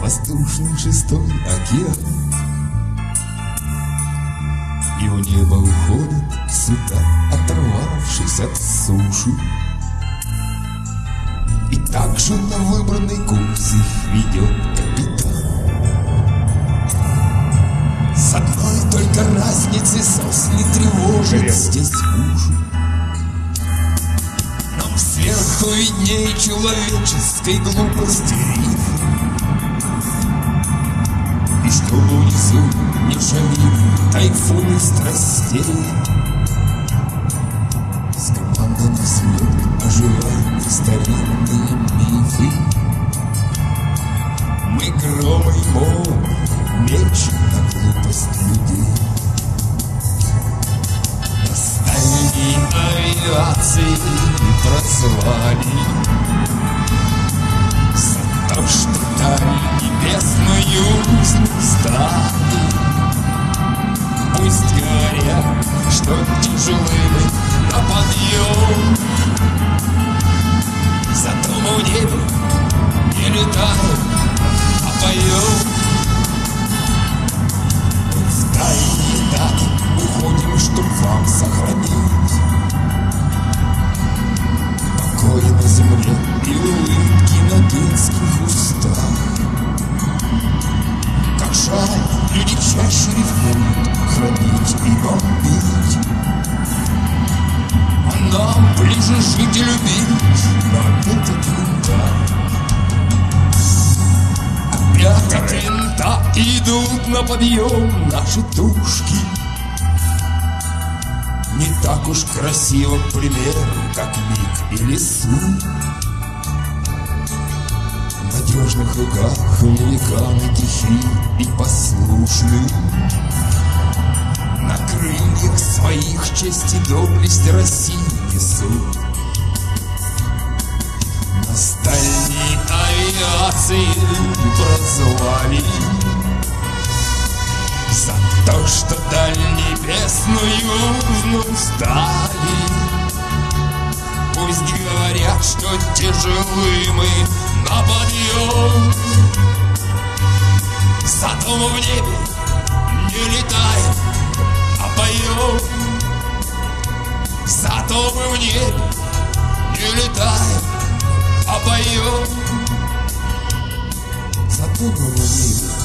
воздушный шестой океан. И в небо уходят суда, оторвавшись от суши. И также на выбранный курс их ведет капитан. С одной только разницей сос не тревожит здесь уши. Нам сверху виднее человеческой глупости риф. Не шалит тайфуны страстей. С командой слет оживают старинные мифы. Мы громы и мол, меч на глупость людей. На стальной авиации прозвали А нам ближе жить и любить, но от винта Опять от винта идут на подъем наши тушки Не так уж красиво, к примеру, как миг или суд В надежных руках великаны тихи и послушны доблесть России несут На стальной авиации прозвали За то, что даль небесную стали Пусть говорят, что тяжелы мы Зато мы в небе не летаем, а поем. Зато мы в небе не летаем,